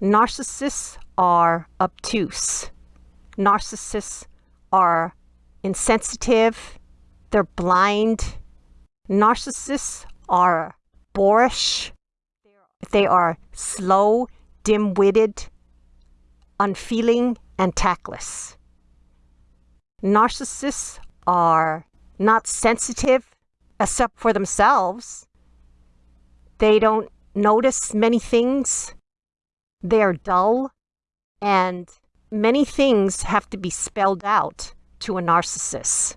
Narcissists are obtuse. Narcissists are insensitive. They're blind. Narcissists are boorish. They are slow, dim-witted, unfeeling, and tactless. Narcissists are not sensitive except for themselves. They don't notice many things. They're dull. And many things have to be spelled out to a narcissist.